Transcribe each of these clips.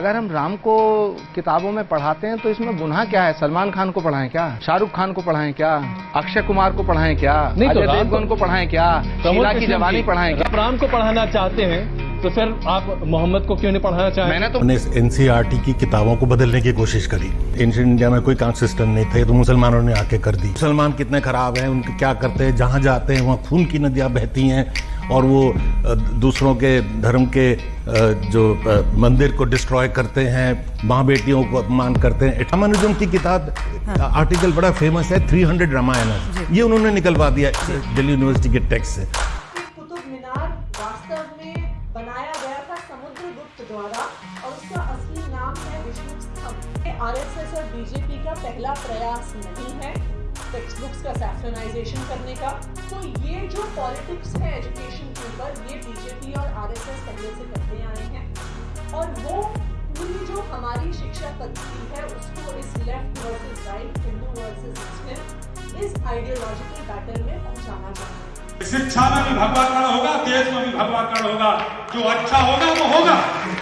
अगर हम राम को किताबों में पढ़ाते हैं तो इसमें गुना क्या है? सलमान खान को पढ़ाएँ क्या? शाहरुख खान को पढ़ाएँ क्या? अक्षय कुमार को पढ़ाएँ क्या? नहीं तो राम को पढ़ाएँ क्या? शीला की जवानी पढ़ाएँ क्या? राम को पढ़ाना चाहते हैं तो फिर आप मोहम्मद को क्यों नहीं पढ़ाना चाहें? मैंने तो उन्होंने एनसीईआरटी की किताबों को बदलने की कोशिश करी। एंशियंट इंडिया में कोई कास्ट सिस्टम नहीं थे तो मुसलमानों ने आके कर दी। मुसलमान कितने खराब हैं उनके क्या करते हैं जहाँ जाते हैं वहाँ खून की नदियाँ बहती हैं और वो दूसरों के धर्म के जो मंदिर को डिस्ट्रॉय करते हैं माँ बेटियों को अपमान करते हैं। रामानुजम की किताब हाँ। आर्टिकल बड़ा फ़ेमस है 300 रामायण ये उन्होंने निकलवा दिया दिल्ली यूनिवर्सिटी के टेक्स्ट से। द्वारा और उसका असली नाम है विष्णु स्तंभ। आरएसएस और बीजेपी का पहला प्रयास नहीं है टेक्स्ट बुक्स का सैफ्रनाइजेशन करने का। तो ये जो पॉलिटिक्स है एजुकेशन के ऊपर, ये बीजेपी और आरएसएस पहले से करते आए हैं। और वो पूरी जो हमारी शिक्षा पद्धति है, उसको इस left versus right Hindu versus Muslim इस आइडियोलॉजिकल बैटल में पहुंचाना चाहते हैं। शिक्षा में भी भगवाकरण होगा देश में भी भगवाकरण होगा। जो अच्छा होगा वो होगा।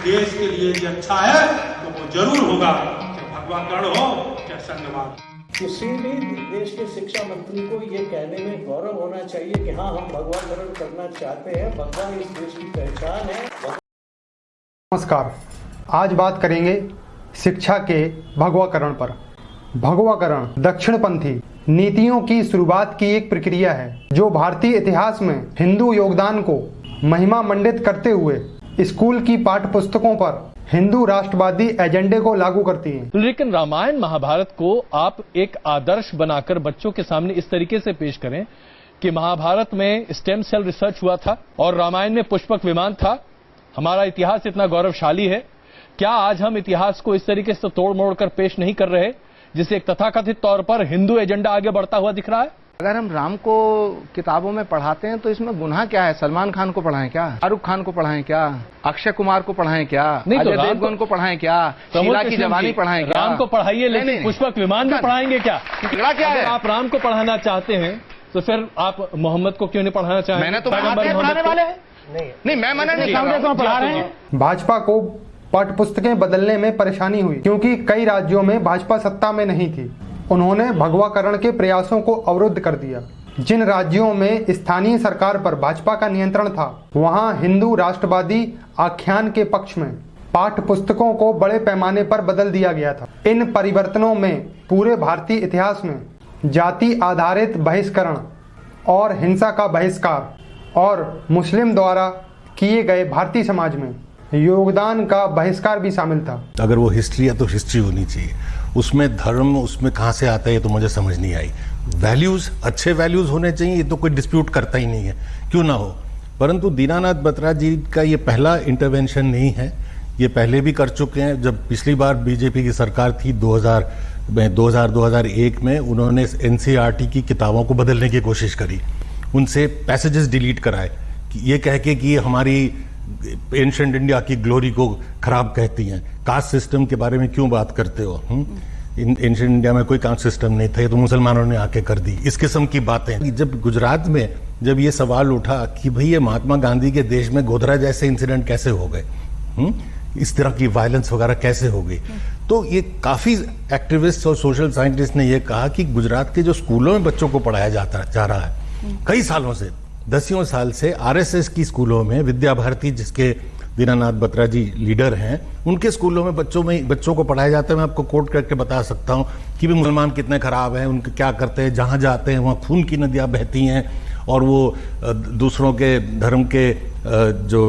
देश के लिए जो अच्छा है तो वो ज़रूर होगा। चाहे भगवाकरण हो चाहे संघवाद किसी भी देश के शिक्षा मंत्री को ये कहने में गौरव होना चाहिए कि हाँ हम भगवाकरण करना चाहते हैं। भगवान इस देश की पहचान है। नमस्कार। आज बात करेंगे शिक्षा के भगवाकरण पर। भगवाकरण दक्षिणपंथी नीतियों की शुरुआत की एक प्रक्रिया है, जो भारतीय इतिहास में हिंदू योगदान को महिमा मंडित करते हुए स्कूल की पाठ्य पुस्तकों पर हिंदू राष्ट्रवादी एजेंडे को लागू करती है। लेकिन रामायण महाभारत को आप एक आदर्श बनाकर बच्चों के सामने इस तरीके से पेश करें कि महाभारत में स्टेम सेल रिसर्च हुआ था और रामायण में पुष्पक विमान था। हमारा इतिहास इतना गौरवशाली है। क्या आज हम इतिहास को इस तरीके से तोड़ मोड़ कर पेश नहीं कर रहे? जिसे एक तथाकथित तौर पर हिंदू एजेंडा आगे बढ़ता हुआ दिख रहा है। अगर हम राम को किताबों में पढ़ाते हैं तो इसमें गुनाह क्या है? सलमान खान को पढ़ाएँ क्या? शाहरुख खान को पढ़ाएँ क्या? अक्षय कुमार को पढ़ाएँ क्या? नहीं तो अजय राम देवगन को- को पढ़ाएँ क्या? शीला की जवानी पढ़ाएँ क्या? राम को पढ़ाइए लेकिन पुष्पक विमान भी नहीं। पढ़ाएँगे क्या? क्या है? आप राम को पढ़ाना चाहते हैं तो फिर आप मोहम्मद को क्यों नहीं पढ़ाना चाहते मैंने तो हैं, पढ़ाने वाले हैं। नहीं। मैं मना नहीं भाजपा को पाठ्य पुस्तकें बदलने में परेशानी हुई, क्योंकि कई राज्यों में भाजपा सत्ता में नहीं थी। उन्होंने भगवाकरण के प्रयासों को अवरुद्ध कर दिया। जिन राज्यों में स्थानीय सरकार पर भाजपा का नियंत्रण था, वहाँ हिंदू राष्ट्रवादी आख्यान के पक्ष में पाठ्य पुस्तकों को बड़े पैमाने पर बदल दिया गया था। इन परिवर्तनों में पूरे भारतीय इतिहास में जाति आधारित बहिष्करण और हिंसा का बहिष्कार और मुस्लिम द्वारा किए गए भारतीय समाज में योगदान का बहिष्कार भी शामिल था। अगर वो हिस्ट्री है तो हिस्ट्री होनी चाहिए। उसमें धर्म, उसमें कहाँ से आता है ये तो मुझे समझ नहीं आई। वैल्यूज़, अच्छे वैल्यूज़ होने चाहिए, ये तो कोई डिस्प्यूट करता ही नहीं है। क्यों ना हो? परंतु दीनानाथ बत्रा जी का ये पहला इंटरवेंशन नहीं है। ये पहले भी कर चुके हैं। जब पिछली बार बीजेपी की सरकार थी 2000 में 2000-2001 में, उन्होंने एनसीईआरटी की किताबों को बदलने की कोशिश करी। उनसे पैसेजेस डिलीट कराए। ये कह के कि हमारी एंशंट इंडिया की ग्लोरी को खराब कहती हैं। कास्ट सिस्टम के बारे में क्यों बात करते हो एंशंट इंडिया में कोई कास्ट सिस्टम नहीं था, ये तो मुसलमानों ने आके कर दी। इस किस्म की बातें। जब गुजरात में, जब ये सवाल उठा कि भाई ये महात्मा गांधी के देश में गोधरा जैसे इंसिडेंट कैसे हो गए हम्म? इस तरह की वायलेंस वगैरह कैसे हो गई? तो ये काफ़ी एक्टिविस्ट और सोशल साइंटिस्ट ने ये कहा कि गुजरात के जो स्कूलों में बच्चों को पढ़ाया जाता, जा रहा है, कई सालों से दसियों साल से आरएसएस की स्कूलों में विद्या भारती जिसके दीनानाथ बत्रा जी लीडर हैं उनके स्कूलों में बच्चों में बच्चों को पढ़ाया जाता है। मैं आपको कोट करके बता सकता हूँ कि भी मुसलमान कितने खराब हैं उनके क्या करते हैं जहाँ जाते हैं वहाँ खून की नदियाँ बहती हैं और वो दूसरों के धर्म के जो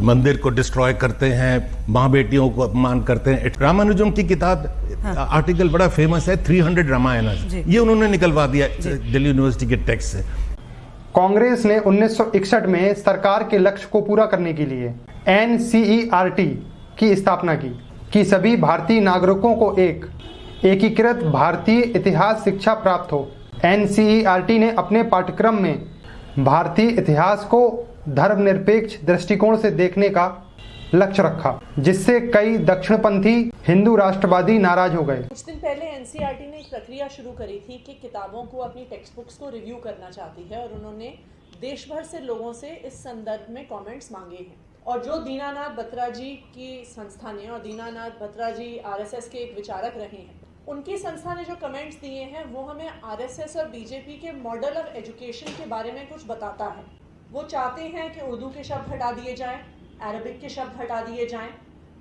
मंदिर को डिस्ट्रॉय करते हैं माँ बेटियों को अपमान करते हैं। रामानुजम की किताब हाँ। आर्टिकल बड़ा फ़ेमस है 300 रामायण। ये उन्होंने निकलवा दिया दिल्ली यूनिवर्सिटी के टेक्स्ट से। कांग्रेस ने 1961 में सरकार के लक्ष्य को पूरा करने के लिए एनसीईआरटी की स्थापना की, कि सभी भारतीय नागरिकों को एक, एकीकृत भारतीय इतिहास शिक्षा प्राप्त हो। एनसीईआरटी ने अपने पाठ्यक्रम में भारतीय इतिहास को धर्मनिरपेक्ष दृष्टिकोण से देखने का लक्ष्य रखा, जिससे कई दक्षिणपंथी हिंदू राष्ट्रवादी नाराज़ हो गए। कुछ दिन पहले एनसीईआरटी ने एक प्रक्रिया शुरू करी थी कि किताबों को अपनी टेक्स्ट बुक्स को रिव्यू करना चाहती है और उन्होंने देश भर से लोगों से इस संदर्भ में कमेंट्स मांगे हैं। और जो दीनानाथ बत्रा जी की संस्था ने और दीनानाथ बत्रा जी आरएसएस के एक विचारक रहे हैं, उनकी संस्था ने जो कमेंट्स दिए हैं, वो हमें आरएसएस और बीजेपी के मॉडल ऑफ़ एजुकेशन के बारे में कुछ बताता है। वो चाहते हैं कि उर्दू के शब्द हटा दिए जाएँ अरबिक के शब्द हटा दिए जाएँ।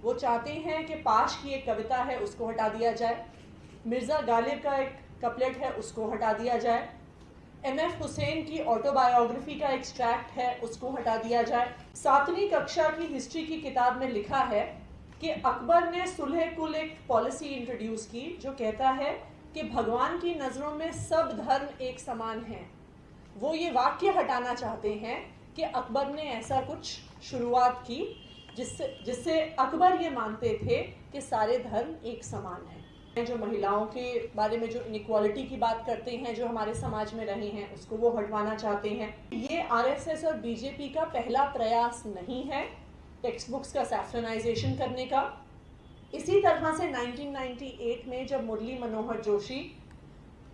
वो चाहते हैं कि पाश की एक कविता है, उसको हटा दिया जाए। मिर्ज़ा गालिब का एक कपलेट है, उसको हटा दिया जाए। एम एफ़ हुसैन की ऑटोबायोग्राफी का एक्सट्रैक्ट है, उसको हटा दिया जाए। सातवीं कक्षा की हिस्ट्री की किताब में लिखा है कि अकबर ने सुलह कुल एक पॉलिसी इंट्रोड्यूस की, जो कहता है कि भगवान की नज़रों में सब धर्म एक समान हैं। वो ये वाक्य हटाना चाहते हैं कि अकबर ने ऐसा कुछ शुरुआत की जिससे जिससे अकबर ये मानते थे कि सारे धर्म एक समान हैं। जो महिलाओं के बारे में जो इनक्वालिटी की बात करते हैं, जो हमारे समाज में रहे हैं, उसको वो हटवाना चाहते हैं। ये आरएसएस और बीजेपी का पहला प्रयास नहीं है टेक्स्ट बुक्स का सैफ्रनाइजेशन करने का। इसी तरह से 1998 में जब Murli Manohar Joshi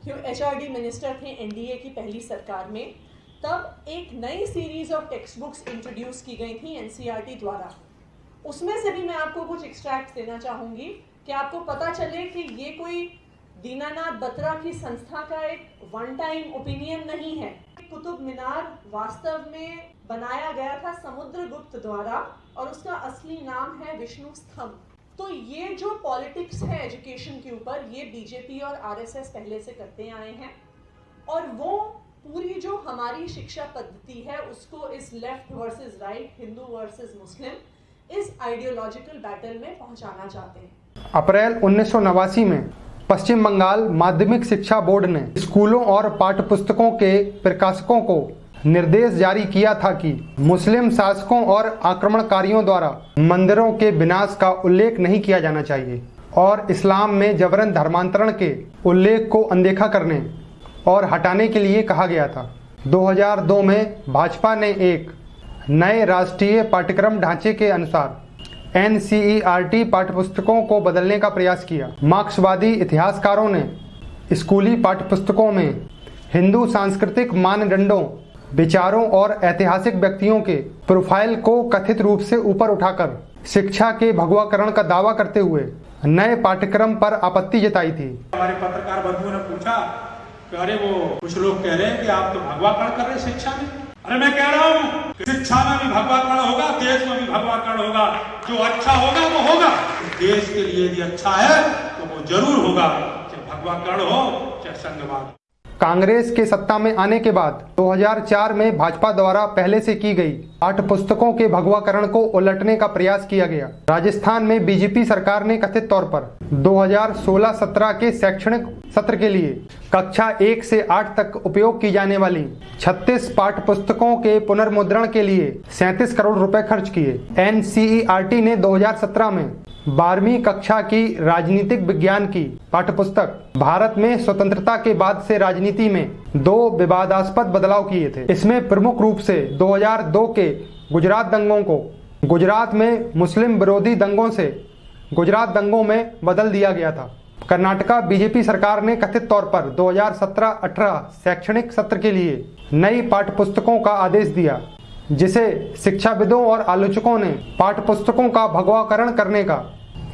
H R minister थे एनडीए की पहली सरकार में तब एक नई series of text books introduce की गई थी एनसीईआरटी द्वारा। उसमें से भी मैं आपको कुछ एक्सट्रैक्ट देना चाहूँगी। कि आपको पता चले कि ये कोई दीनानाथ बत्रा की संस्था का एक वन टाइम ओपिनियन नहीं है। कुतुब मीनार वास्तव में बनाया गया था समुद्र गुप्त द्वारा और उसका असली नाम है विष्णु स्तंभ। तो ये जो पॉलिटिक्स है एजुकेशन के ऊपर, ये बीजेपी और आरएसएस पहले से करते आए हैं। और वो हमारी शिक्षा पद्धति है, उसको इस left versus right Hindu versus Muslim, इस आइडियोलॉजिकल बैटल में पहुंचाना चाहते हैं। अप्रैल उन्नीस सौ नवासी में पश्चिम बंगाल माध्यमिक शिक्षा बोर्ड ने स्कूलों और पाठ्यपुस्तकों के प्रकाशकों को निर्देश जारी किया था कि मुस्लिम शासकों और आक्रमणकारियों द्वारा मंदिरों के विनाश का उल्लेख नहीं किया जाना चाहिए और इस्लाम में जबरन धर्मांतरण के उल्लेख को अनदेखा करने और हटाने के लिए कहा गया था। 2002 में भाजपा ने एक नए राष्ट्रीय पाठ्यक्रम ढांचे के अनुसार एनसीईआरटी पाठ्यपुस्तकों को बदलने का प्रयास किया। मार्क्सवादी इतिहासकारों ने स्कूली पाठ्यपुस्तकों में हिंदू सांस्कृतिक मानदंडों, विचारों और ऐतिहासिक व्यक्तियों के प्रोफ़ाइल को कथित रूप से ऊपर उठाकर शिक्षा के भगवाकरण का दावा करते हुए नए पाठ्यक्रम पर आपत्ति जताई थी। हमारे पत्रकार बंधुओं ने पूछा कि अरे वो कुछ लोग कह रहे हैं कि आप तो भगवाकरण कर रहे शिक्षा में। अरे मैं कह रहा हूँ शिक्षा में भी भगवाकरण होगा, देश में भी भगवाकरण होगा। जो अच्छा होगा, वो होगा। देश के लिए यदि अच्छा है तो वो ज़रूर होगा। चाहे भगवाकरण हो, चाहे संघवाद कांग्रेस के सत्ता में आने के बाद 2004 में भाजपा द्वारा पहले से की गई आठ पुस्तकों के भगवाकरण को उलटने का प्रयास किया गया। राजस्थान में बीजेपी सरकार ने कथित तौर पर 2016-17 के शैक्षणिक सत्र के लिए कक्षा एक से आठ तक उपयोग की जाने वाली 36 पाठ पुस्तकों के पुनर्मुद्रण के लिए सैंतीस करोड़ रुपए खर्च किए। एनसीईआरटी ने 2017 में बारहवीं कक्षा की राजनीतिक विज्ञान की पाठ्यपुस्तक भारत में स्वतंत्रता के बाद से राजनीति में दो विवादास्पद बदलाव किए थे। इसमें प्रमुख रूप से 2002 के गुजरात दंगों को गुजरात में मुस्लिम विरोधी दंगों से गुजरात दंगों में बदल दिया गया था। कर्नाटका बीजेपी सरकार ने कथित तौर पर 2017-18 शैक्षणिक सत्र के लिए नई पाठ्यपुस्तकों का आदेश दिया, जिसे शिक्षाविदों और आलोचकों ने पाठ्यपुस्तकों का भगवाकरण करने का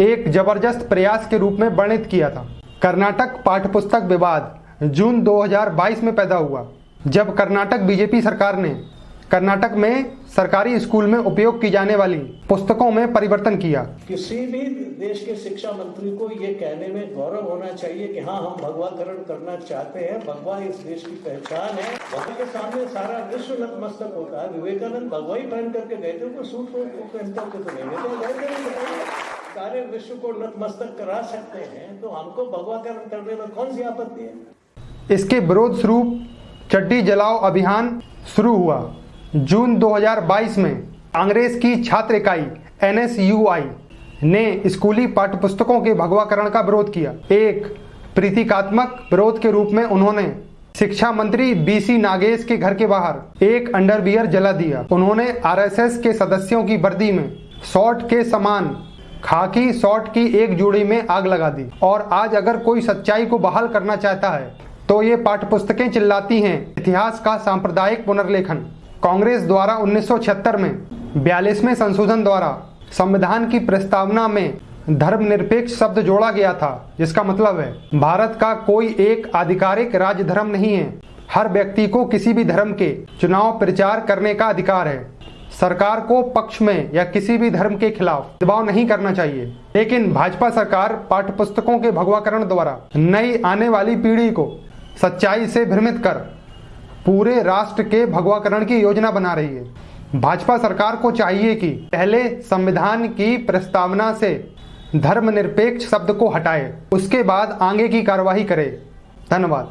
एक ज़बरदस्त प्रयास के रूप में वर्णित किया था। कर्नाटक पाठ्यपुस्तक विवाद जून 2022 में पैदा हुआ, जब कर्नाटक बीजेपी सरकार ने कर्नाटक में सरकारी स्कूल में उपयोग की जाने वाली पुस्तकों में परिवर्तन किया। किसी भी देश के शिक्षा मंत्री को ये कहने में गौरव होना चाहिए कि हाँ हम भगवाकरण करना चाहते हैं। भगवा इस देश की पहचान है। वहाँ के सामने सारा विश्व नतमस्तक होता है। विवेकानंद भगवा ही पहन करके गए थे। वो सूट पहन करके तो नहीं गए सारे विश्व को नतमस्तक करा सकते हैं तो हमको भगवाकरण करने में कौन सी आपत्ति है? इसके विरोध स्वरूप चड्डी जलाओ अभियान शुरू हुआ। जून 2022 में अंग्रेज़ की छात्र इकाई एनएसयूआई ने स्कूली पाठ्यपुस्तकों के भगवाकरण का विरोध किया। एक, प्रतीकात्मक विरोध के रूप में उन्होंने शिक्षा मंत्री बीसी नागेश के घर के बाहर एक अंडरवियर जला दिया। उन्होंने आरएसएस के सदस्यों की वर्दी में शॉर्ट के समान खाकी शॉर्ट की एक जोड़ी में आग लगा दी। और आज अगर कोई सच्चाई को बहाल करना चाहता है तो ये पाठ्यपुस्तकें चिल्लाती हैं। इतिहास का सांप्रदायिक पुनर्लेखन। कांग्रेस द्वारा 1976 में बयालीसवें संशोधन द्वारा संविधान की प्रस्तावना में धर्मनिरपेक्ष शब्द जोड़ा गया था, जिसका मतलब है, भारत का कोई एक आधिकारिक राज्य धर्म नहीं है। हर व्यक्ति को किसी भी धर्म के चुनाव प्रचार करने का अधिकार है। सरकार को पक्ष में या किसी भी धर्म के खिलाफ दबाव नहीं करना चाहिए। लेकिन भाजपा सरकार पाठ्य पुस्तकों के भगवाकरण द्वारा नई आने वाली पीढ़ी को सच्चाई से भ्रमित कर पूरे राष्ट्र के भगवाकरण की योजना बना रही है। भाजपा सरकार को चाहिए कि पहले संविधान की प्रस्तावना से धर्मनिरपेक्ष शब्द को हटाए, उसके बाद आगे की कार्यवाही करे। धन्यवाद।